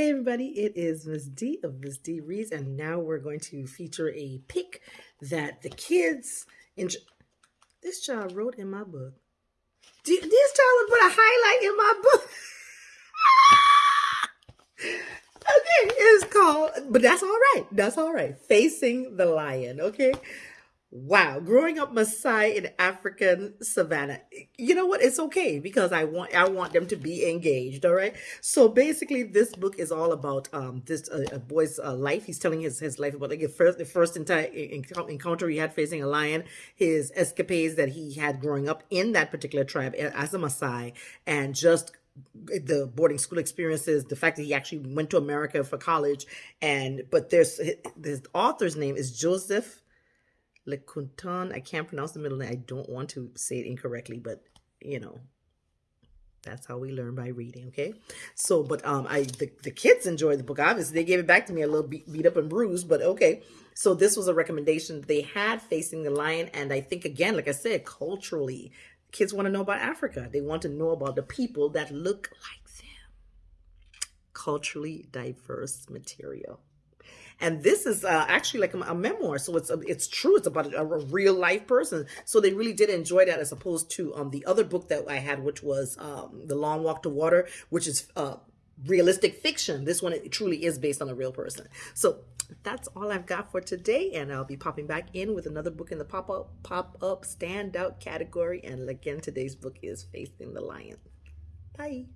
Hey everybody, it is Miss D of Miss D Reads, and now we're going to feature a pick that the kids enjoy. This child wrote in my book. This child put a highlight in my book. okay, it's called, but that's all right. That's all right. Facing the Lion, okay? Wow, growing up Maasai in African savannah. You know what? It's okay because I want I want them to be engaged. All right. So basically, this book is all about um this uh, a boy's uh, life. He's telling his his life about like the first the first entire encounter he had facing a lion, his escapades that he had growing up in that particular tribe as a Maasai, and just the boarding school experiences, the fact that he actually went to America for college, and but there's the author's name is Joseph Lekuton. I can't pronounce the middle name. I don't want to say it incorrectly, but you know, that's how we learn by reading. Okay. So, but um, I the, the kids enjoyed the book. Obviously, they gave it back to me a little beat, beat up and bruised, but okay. So this was a recommendation they had facing the lion, and I think again, like I said, culturally, kids want to know about Africa. They want to know about the people that look like them. Culturally diverse material and this is uh, actually like a, a, memoir. So it's it's true. It's about a, a, real life person. So they really did enjoy that as opposed to um the other book that i had which was um the long walk to water which is uh realistic fiction. This one it truly is based on a real person. So that's all i've got for today. And i'll be popping back in with another book in the pop-up pop-up standout category. And again today's book is facing the lion. Bye